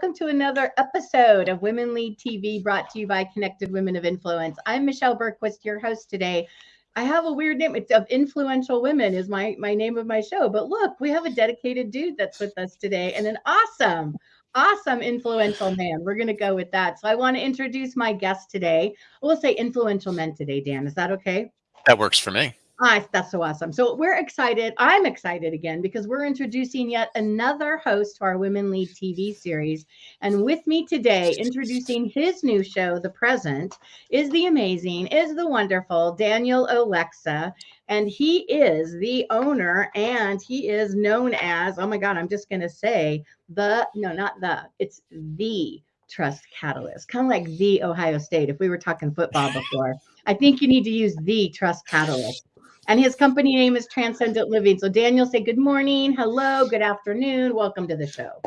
Welcome to another episode of Women Lead TV brought to you by Connected Women of Influence. I'm Michelle Bergquist, your host today. I have a weird name. It's of influential women is my my name of my show. But look, we have a dedicated dude that's with us today and an awesome, awesome influential man. We're gonna go with that. So I want to introduce my guest today. We'll say influential men today, Dan. Is that okay? That works for me. That's so awesome. So we're excited. I'm excited again because we're introducing yet another host to our Women Lead TV series. And with me today, introducing his new show, The Present, is the amazing, is the wonderful Daniel Olexa. And he is the owner and he is known as, oh my God, I'm just going to say the, no, not the, it's the Trust Catalyst, kind of like the Ohio State. If we were talking football before, I think you need to use the Trust Catalyst and his company name is Transcendent Living. So Daniel, say good morning, hello, good afternoon, welcome to the show.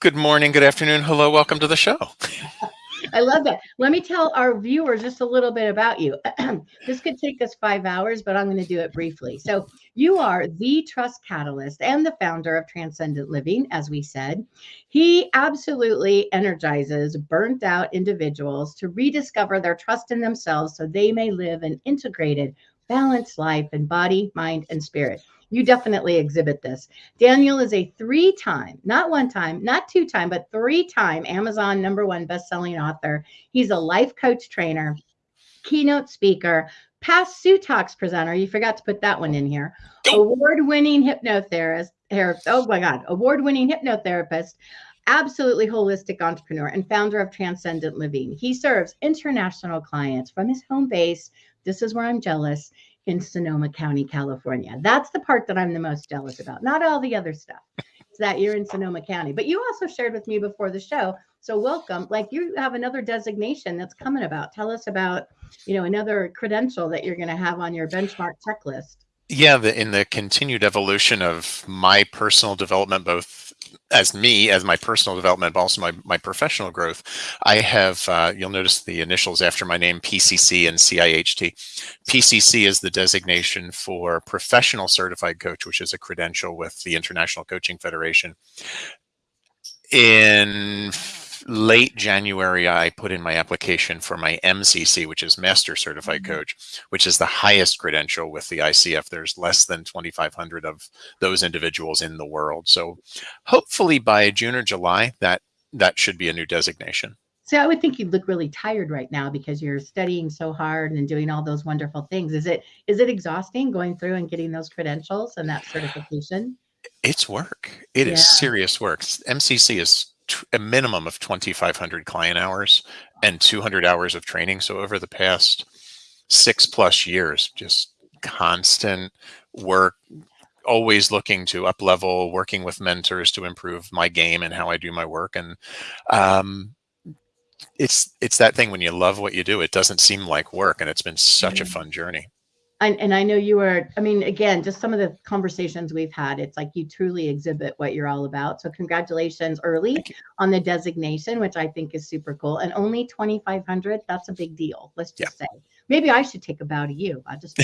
Good morning, good afternoon, hello, welcome to the show. I love that. Let me tell our viewers just a little bit about you. this could take us five hours, but I'm going to do it briefly. So, you are the trust catalyst and the founder of Transcendent Living, as we said. He absolutely energizes burnt out individuals to rediscover their trust in themselves so they may live an integrated, balanced life in body, mind, and spirit. You definitely exhibit this. Daniel is a three time, not one time, not two time, but three time Amazon number one best-selling author. He's a life coach trainer, keynote speaker, past Talks presenter. You forgot to put that one in here. Award-winning hypnotherapist. Oh my God, award-winning hypnotherapist, absolutely holistic entrepreneur and founder of Transcendent Living. He serves international clients from his home base this is where I'm jealous in Sonoma County, California. That's the part that I'm the most jealous about, not all the other stuff. It's that you're in Sonoma County. But you also shared with me before the show. So welcome. Like you have another designation that's coming about. Tell us about, you know, another credential that you're going to have on your benchmark checklist. Yeah, the, in the continued evolution of my personal development, both as me, as my personal development, but also my, my professional growth, I have, uh, you'll notice the initials after my name, PCC and CIHT. PCC is the designation for Professional Certified Coach, which is a credential with the International Coaching Federation. In late January, I put in my application for my MCC, which is Master Certified mm-hmm. Coach, which is the highest credential with the ICF. There's less than 2,500 of those individuals in the world. So hopefully by June or July, that that should be a new designation. So I would think you'd look really tired right now because you're studying so hard and doing all those wonderful things. Is it is it exhausting going through and getting those credentials and that certification? It's work. It yeah. is serious work. MCC is a minimum of 2,500 client hours and 200 hours of training. So over the past six plus years, just constant work, always looking to up level, working with mentors to improve my game and how I do my work. And um, it's it's that thing when you love what you do, it doesn't seem like work, and it's been such mm -hmm. a fun journey and, and I know you are, I mean, again, just some of the conversations we've had, it's like you truly exhibit what you're all about. So congratulations early on the designation, which I think is super cool. And only 2,500, that's a big deal. Let's just yeah. say, maybe I should take a bow to you. I'll just,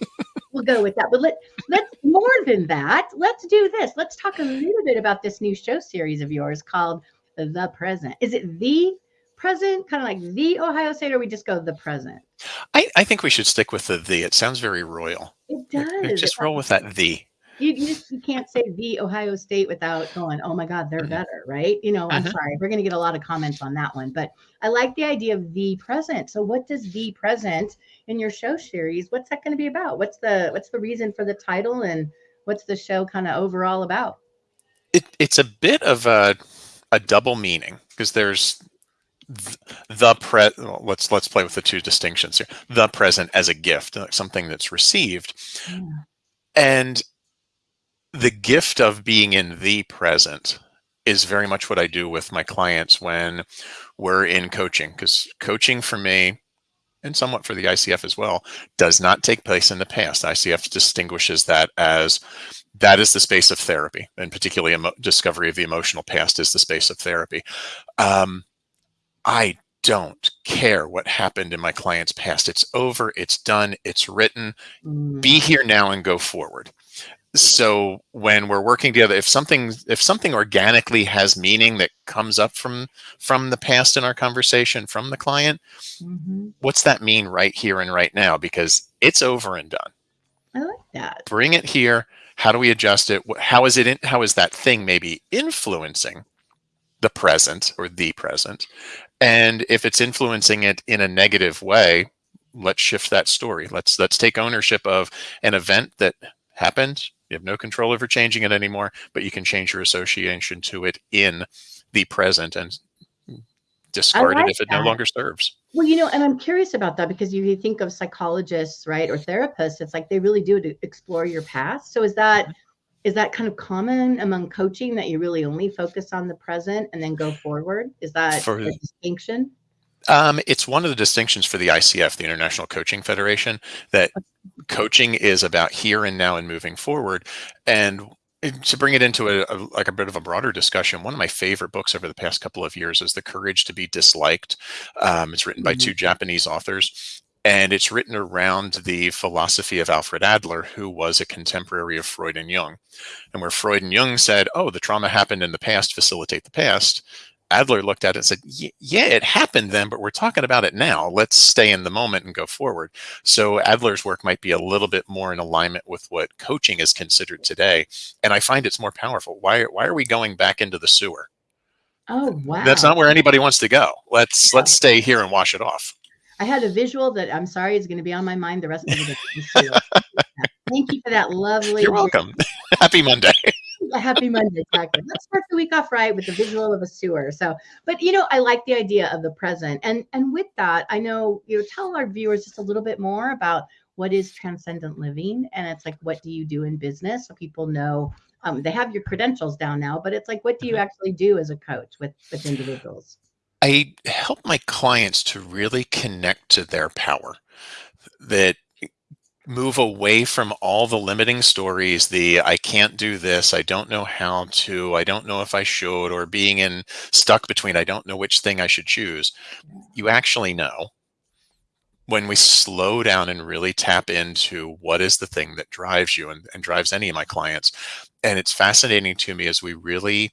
we'll go with that. But let, let's more than that. Let's do this. Let's talk a little bit about this new show series of yours called The Present. Is it The Present, kind of like The Ohio State, or we just go The Present? I, I think we should stick with the the. It sounds very royal. It does. Just roll with that the. You, you, just, you can't say the Ohio State without going, oh my God, they're mm-hmm. better, right? You know, I'm uh-huh. sorry, we're going to get a lot of comments on that one, but I like the idea of the present. So, what does the present in your show series? What's that going to be about? What's the what's the reason for the title, and what's the show kind of overall about? It, it's a bit of a a double meaning because there's the pre let's let's play with the two distinctions here. The present as a gift something that's received. Yeah. and the gift of being in the present is very much what i do with my clients when we're in coaching because coaching for me and somewhat for the icf as well does not take place in the past. Icf distinguishes that as that is the space of therapy and particularly discovery of the emotional past is the space of therapy. Um, I don't care what happened in my client's past. It's over, it's done, it's written. Mm. Be here now and go forward. so when we're working together if something if something organically has meaning that comes up from from the past in our conversation from the client Mhm. what's that mean right here and right now because it's over and done I like that. bring it here how do we adjust it how is it in, how is that thing maybe influencing the present or the present and if it's influencing it in a negative way let's shift that story. Let's let's take ownership of an event that happened. You have no control over changing it anymore but you can change your association to it in the present and discard like it if it no longer serves. Well, you know, and I'm curious about that because you, you think of psychologists, right, or therapists, it's like they really do to explore your past. So is that is that kind of common among coaching that you really only focus on the present and then go forward? Is that For- a distinction? Um, it's one of the distinctions for the ICF, the International Coaching Federation, that coaching is about here and now and moving forward. And to bring it into a, a like a bit of a broader discussion, one of my favorite books over the past couple of years is *The Courage to Be Disliked*. Um, it's written by Mhm. two Japanese authors, and it's written around the philosophy of Alfred Adler, who was a contemporary of Freud and Jung. And where Freud and Jung said, "Oh, the trauma happened in the past. Facilitate the past." Adler looked at it and said, Yeah, it happened then, but we're talking about it now. Let's stay in the moment and go forward. So Adler's work might be a little bit more in alignment with what coaching is considered today. And I find it's more powerful. Why, why are we going back into the sewer? Oh wow. That's not where anybody wants to go. Let's No. let's stay here and wash it off. I had a visual that I'm sorry is going to be on my mind the rest of the day. Thank you for that lovely You're welcome. Happy Monday. happy Monday. Exactly. Let's start the week off right with the visual of a sewer. So, but you know, I like the idea of the present, and and with that, I know you know, tell our viewers just a little bit more about what is transcendent living, and it's like, what do you do in business, so people know. Um, they have your credentials down now, but it's like, what do you actually do as a coach with with individuals? I help my clients to really connect to their power, that move away from all the limiting stories, the I can't do this, I don't know how to, I don't know if I should, or being in stuck between I don't know which thing I should choose. You actually know when we slow down and really tap into what is the thing that drives you and, and drives any of my clients. And it's fascinating to me as we really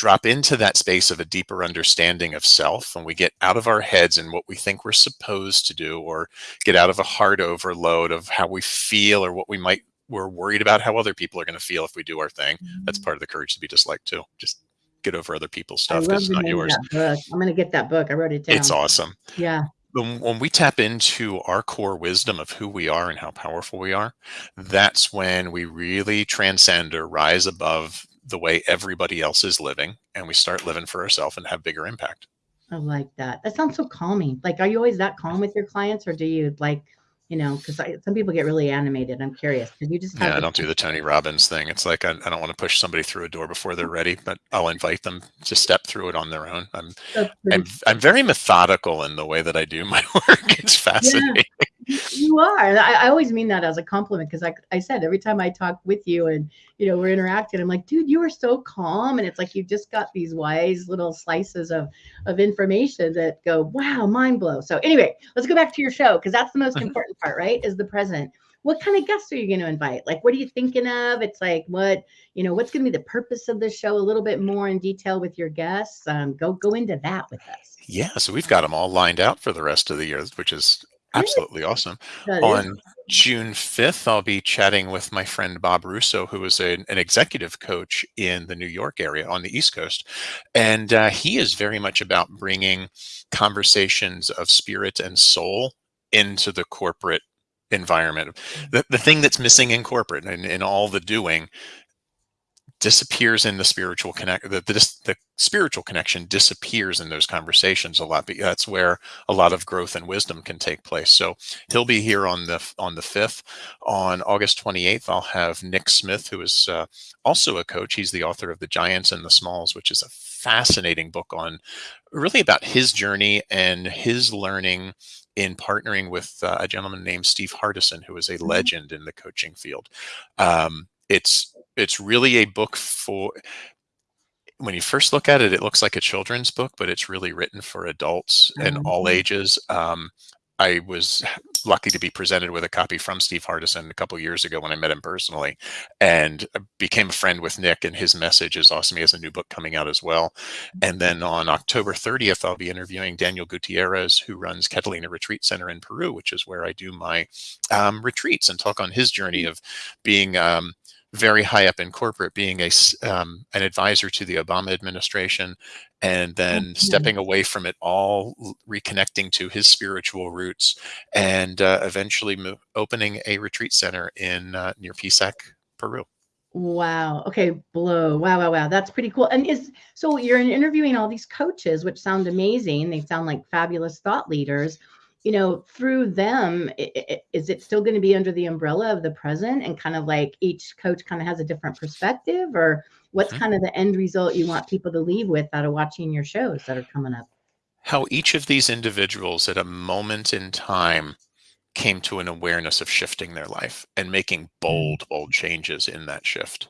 drop into that space of a deeper understanding of self and we get out of our heads and what we think we're supposed to do or get out of a hard overload of how we feel or what we might we're worried about how other people are going to feel if we do our thing that's mm-hmm. part of the courage to be disliked too just get over other people's stuff it's not yours. I'm gonna get that book. I wrote it down. it's awesome Yeah. when, when we tap into our core wisdom of who we are and how powerful we are, that's when we really transcend or rise above the way everybody else is living and we start living for ourselves and have bigger impact. I like that. That sounds so calming. Like, are you always that calm with your clients, or do you like, you know, because some people get really animated. I'm curious because you just have Yeah, I don't do the Tony Robbins thing. It's like I, I don't want to push somebody through a door before they're ready, but I'll invite them to step through it on their own. I'm I'm, I'm very methodical in the way that I do my work. It's fascinating. You are. I, I always mean that as a compliment because, like I said, every time I talk with you and you know we're interacting, I'm like, dude, you are so calm, and it's like you've just got these wise little slices of of information that go, wow, mind blow. So anyway, let's go back to your show because that's the most important part, right? Is the present. What kind of guests are you going to invite? Like, what are you thinking of? It's like, what you know, what's going to be the purpose of the show? A little bit more in detail with your guests. Um, go go into that with us. Yeah, so we've got them all lined out for the rest of the year, which is. Absolutely awesome. That is On June 5th, I'll be chatting with my friend Bob Russo, who is a, an executive coach in the New York area on the East Coast. And uh, he is very much about bringing conversations of spirit and soul into the corporate environment. The, the thing that's missing in corporate and in all the doing disappears in the spiritual connect the, the, the spiritual connection disappears in those conversations a lot but that's where a lot of growth and wisdom can take place. So he'll be here on the on the 5th on august 28th i'll have nick smith who is uh, also a coach. He's the author of the giants and the smalls which is a fascinating book on really about his journey and his learning in partnering with uh, a gentleman named steve hardison who is a legend in the coaching field. Um, it's it's really a book for when you first look at it it looks like a children's book but it's really written for adults and all Mhm. ages um, I was lucky to be presented with a copy from Steve Hardison a couple years ago when I met him personally, and became a friend with Nick. And his message is awesome. He has a new book coming out as well. And then on October 30th, I'll be interviewing Daniel Gutierrez, who runs Catalina Retreat Center in Peru, which is where I do my um, retreats and talk on his journey of being um, very high up in corporate, being a um, an advisor to the Obama administration, and then mm -hmm. stepping away from it all, reconnecting to his spiritual roots, and uh, eventually opening a retreat center in uh, near Pisac, Peru. Wow. Okay. Blow. Wow. Wow. Wow. That's pretty cool. And is so you're interviewing all these coaches, which sound amazing. They sound like fabulous thought leaders you know, through them, is it still going to be under the umbrella of the present and kind of like each coach kind of has a different perspective or what's mm-hmm. kind of the end result you want people to leave with out of watching your shows that are coming up? How each of these individuals at a moment in time came to an awareness of shifting their life and making mm. bold, bold changes in that shift.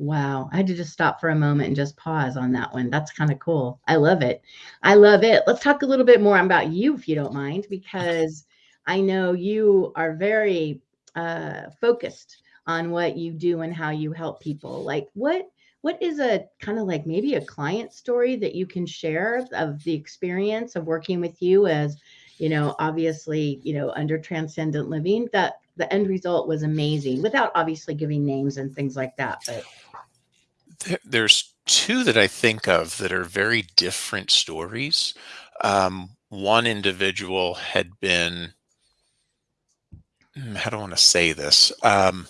Wow. I had to just stop for a moment and just pause on that one. That's kind of cool. I love it. I love it. Let's talk a little bit more about you, if you don't mind, because I know you are very uh, focused on what you do and how you help people. Like what what is a kind of like maybe a client story that you can share of the experience of working with you as you know obviously you know under transcendent living that the end result was amazing without obviously giving names and things like that but there's two that I think of that are very different stories. Um, one individual had been, hmm, how do I want to say this? Um,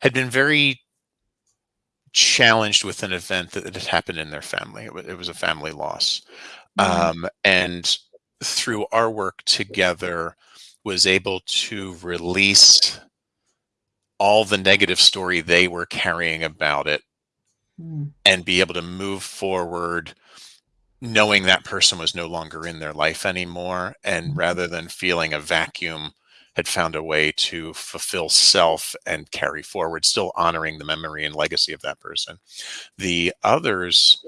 had been very challenged with an event that, had happened in their family. It, it was a family loss. Mm-hmm. Um, and through our work together, was able to release all the negative story they were carrying about it mm. and be able to move forward knowing that person was no longer in their life anymore and mm. rather than feeling a vacuum had found a way to fulfill self and carry forward still honoring the memory and legacy of that person the others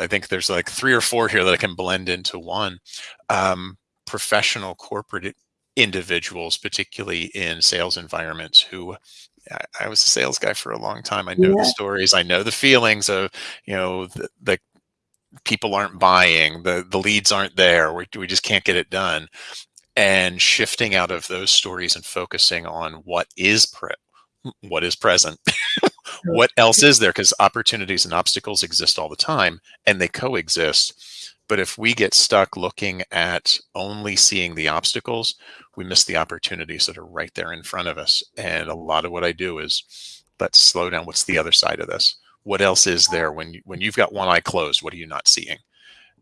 i think there's like three or four here that i can blend into one um, professional corporate individuals particularly in sales environments who I, was a sales guy for a long time. I know yeah. the stories. I know the feelings of, you know, the, the people aren't buying, the the leads aren't there. We we just can't get it done. And shifting out of those stories and focusing on what is pre what is present, what else is there? Because opportunities and obstacles exist all the time, and they coexist. But if we get stuck looking at only seeing the obstacles, we miss the opportunities that are right there in front of us. And a lot of what I do is let's slow down. What's the other side of this? What else is there when you, when you've got one eye closed? What are you not seeing?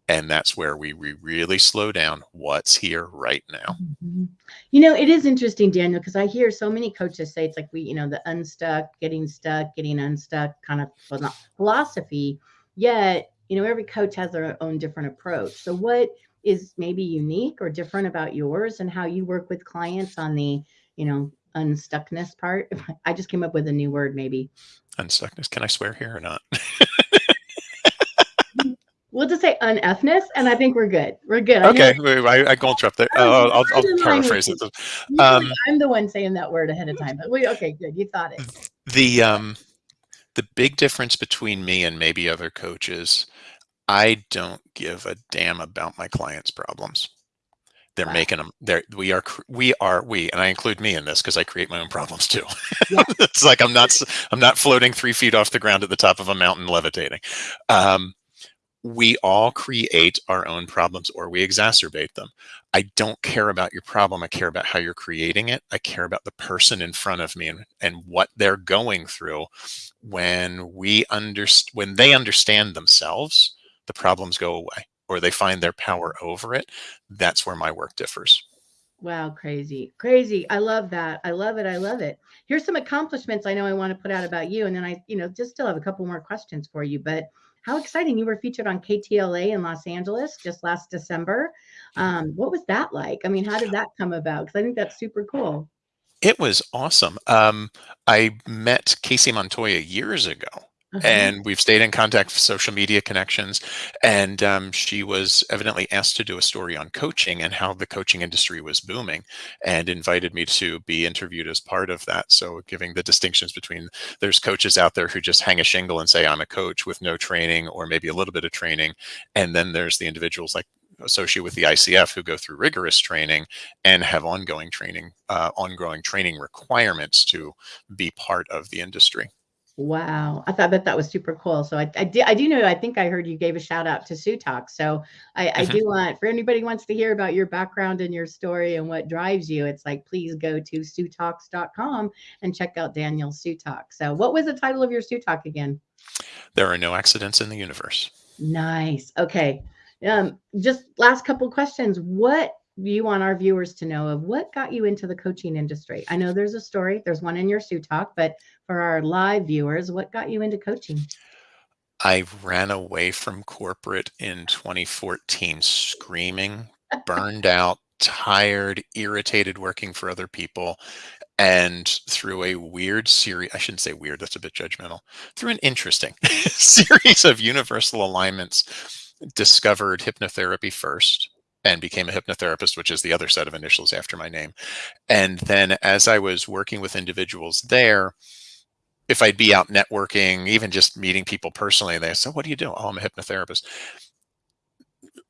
And that's where we, we really slow down. What's here right now? Mm-hmm. You know, it is interesting, Daniel, because I hear so many coaches say it's like we, you know, the unstuck, getting stuck, getting unstuck kind of philosophy. Yet, you know, every coach has their own different approach. So, what is maybe unique or different about yours and how you work with clients on the, you know, unstuckness part? I just came up with a new word, maybe. Unstuckness. Can I swear here or not? we'll just say unethness, and I think we're good. We're good. Okay, I, I, I go interrupt there. Uh, I'll, I'll paraphrase it. Um, I'm the one saying that word ahead of time, but we okay, good. You thought it. The um, the big difference between me and maybe other coaches I don't give a damn about my clients' problems. They're wow. making them. They're we are we are we, and I include me in this because I create my own problems too. Yeah. it's like I'm not I'm not floating three feet off the ground at the top of a mountain levitating. Um, we all create our own problems or we exacerbate them. I don't care about your problem. I care about how you're creating it. I care about the person in front of me and, and what they're going through when we understand when they understand themselves the problems go away or they find their power over it. That's where my work differs. Wow, crazy, crazy. I love that. I love it. I love it. Here's some accomplishments I know I want to put out about you. And then I, you know, just still have a couple more questions for you. But how exciting. You were featured on KTLA in Los Angeles just last December. Um, what was that like? I mean, how did that come about? Because I think that's super cool. It was awesome. Um, I met Kacey Montoya years ago Uh-huh. and we've stayed in contact for social media connections and um, she was evidently asked to do a story on coaching and how the coaching industry was booming and invited me to be interviewed as part of that so giving the distinctions between there's coaches out there who just hang a shingle and say i'm a coach with no training or maybe a little bit of training and then there's the individuals like associated with the ICF who go through rigorous training and have ongoing training, uh, ongoing training requirements to be part of the industry. Wow, I thought that that was super cool. So I, I, do, I do know, I think I heard you gave a shout out to Sue Talk. So I, I do want, for anybody who wants to hear about your background and your story and what drives you, it's like, please go to SueTalks.com and check out Daniel's Sue Talk. So what was the title of your Sue Talk again? There are no accidents in the universe. Nice. Okay. Um, just last couple questions. What you want our viewers to know of what got you into the coaching industry? I know there's a story, there's one in your Sue Talk, but for our live viewers, what got you into coaching? I ran away from corporate in 2014, screaming, burned out, tired, irritated working for other people. And through a weird series, I shouldn't say weird, that's a bit judgmental, through an interesting series of universal alignments, discovered hypnotherapy first and became a hypnotherapist, which is the other set of initials after my name. And then as I was working with individuals there, if I'd be out networking, even just meeting people personally, they said, what do you do? Oh, I'm a hypnotherapist.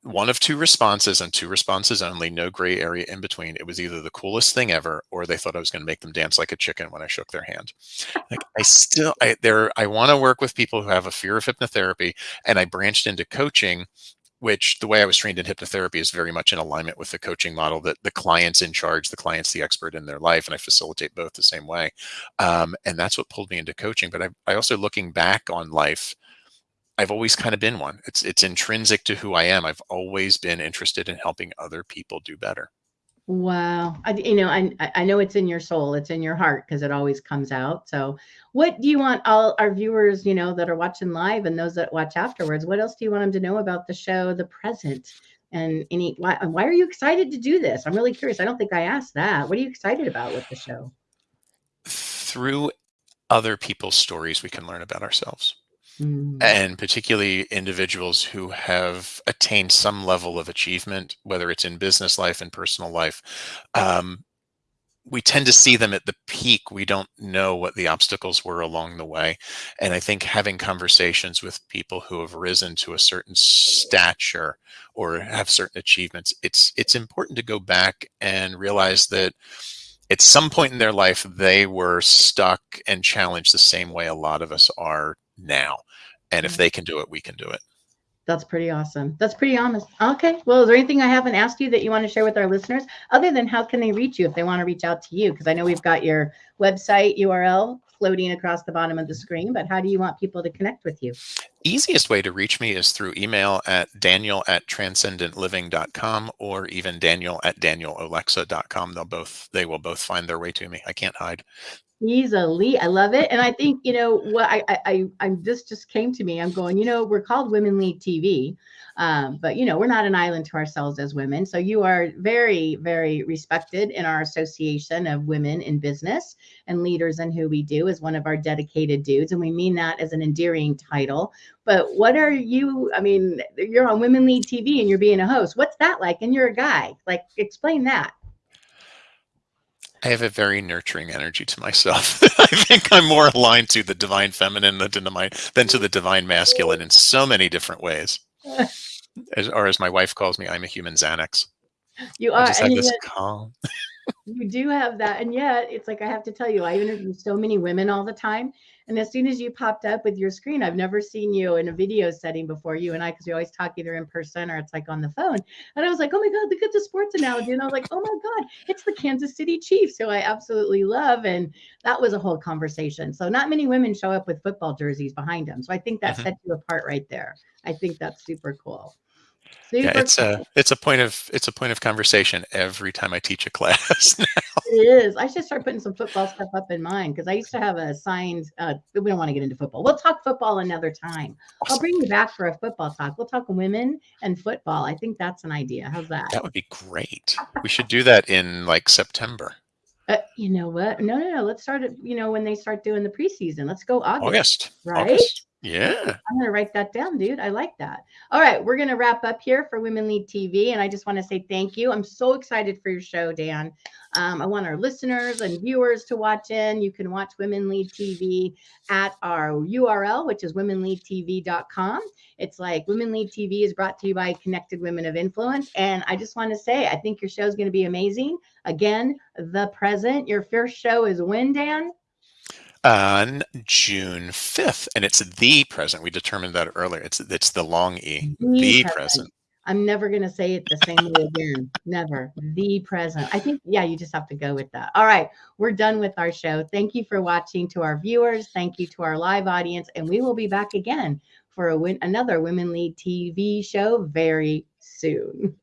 One of two responses and two responses only, no gray area in between. It was either the coolest thing ever, or they thought I was going to make them dance like a chicken when I shook their hand. Like I still, I there, I want to work with people who have a fear of hypnotherapy, and I branched into coaching which the way I was trained in hypnotherapy is very much in alignment with the coaching model that the client's in charge, the client's the expert in their life, and I facilitate both the same way. Um, and that's what pulled me into coaching. But I, I also looking back on life, I've always kind of been one. It's it's intrinsic to who I am. I've always been interested in helping other people do better. Wow. I, you know, I, I know it's in your soul, it's in your heart because it always comes out. So, what do you want all our viewers, you know, that are watching live and those that watch afterwards? What else do you want them to know about the show, the present, and any? Why, why are you excited to do this? I'm really curious. I don't think I asked that. What are you excited about with the show? Through other people's stories, we can learn about ourselves. Mm, and particularly individuals who have attained some level of achievement, whether it's in business life and personal life, um, we tend to see them at the peak. We don't know what the obstacles were along the way. And I think having conversations with people who have risen to a certain stature or have certain achievements, it's it's important to go back and realize that at some point in their life they were stuck and challenged the same way a lot of us are now. And if they can do it, we can do it. That's pretty awesome. That's pretty honest. Okay. Well, is there anything I haven't asked you that you want to share with our listeners other than how can they reach you if they want to reach out to you? Because I know we've got your website URL floating across the bottom of the screen, but how do you want people to connect with you? Easiest way to reach me is through email at daniel at transcendentliving.com or even daniel at danielolexa.com. They'll both, they will both find their way to me. I can't hide. Easily. I love it. And I think, you know, what I, I, I, I'm, this just came to me. I'm going, you know, we're called Women Lead TV. Um, but you know, we're not an island to ourselves as women. So you are very, very respected in our association of women in business and leaders in who we do as one of our dedicated dudes. And we mean that as an endearing title. But what are you? I mean, you're on Women Lead TV and you're being a host. What's that like? And you're a guy. Like, explain that. I have a very nurturing energy to myself. I think I'm more aligned to the divine feminine than to, my, than to the divine masculine in so many different ways. As, or as my wife calls me, I'm a human Xanax. You are. I just have this yet- calm. You do have that. And yet, it's like I have to tell you, I interview so many women all the time. And as soon as you popped up with your screen, I've never seen you in a video setting before you and I, because we always talk either in person or it's like on the phone. And I was like, oh my God, look at the sports analogy. And I was like, oh my God, it's the Kansas City Chiefs, who I absolutely love. And that was a whole conversation. So, not many women show up with football jerseys behind them. So, I think that Mhm. sets you apart right there. I think that's super cool. Super Yeah, it's a it's a point of it's a point of conversation every time I teach a class. It is. I should start putting some football stuff up in mine because I used to have a signed. Uh, we don't want to get into football. We'll talk football another time. I'll bring you back for a football talk. We'll talk women and football. I think that's an idea. How's that? That would be great. We should do that in like September, Uh, you know what? No, no, no. Let's start it. You know when they start doing the preseason. Let's go August. August, right? August. Yeah. I'm going to write that down, dude. I like that. All right. We're going to wrap up here for Women Lead TV. And I just want to say thank you. I'm so excited for your show, Dan. Um, I want our listeners and viewers to watch in. You can watch Women Lead TV at our URL, which is womenleadtv.com. It's like Women Lead TV is brought to you by Connected Women of Influence. And I just want to say, I think your show is going to be amazing. Again, the present. Your first show is when, Dan? On June 5th. And it's the present. We determined that earlier. It's it's the long E. The The present. present. I'm never going to say it the same way again. Never. The present. I think, yeah, you just have to go with that. All right. We're done with our show. Thank you for watching to our viewers. Thank you to our live audience. And we will be back again for a win- another Women Lead TV show very soon.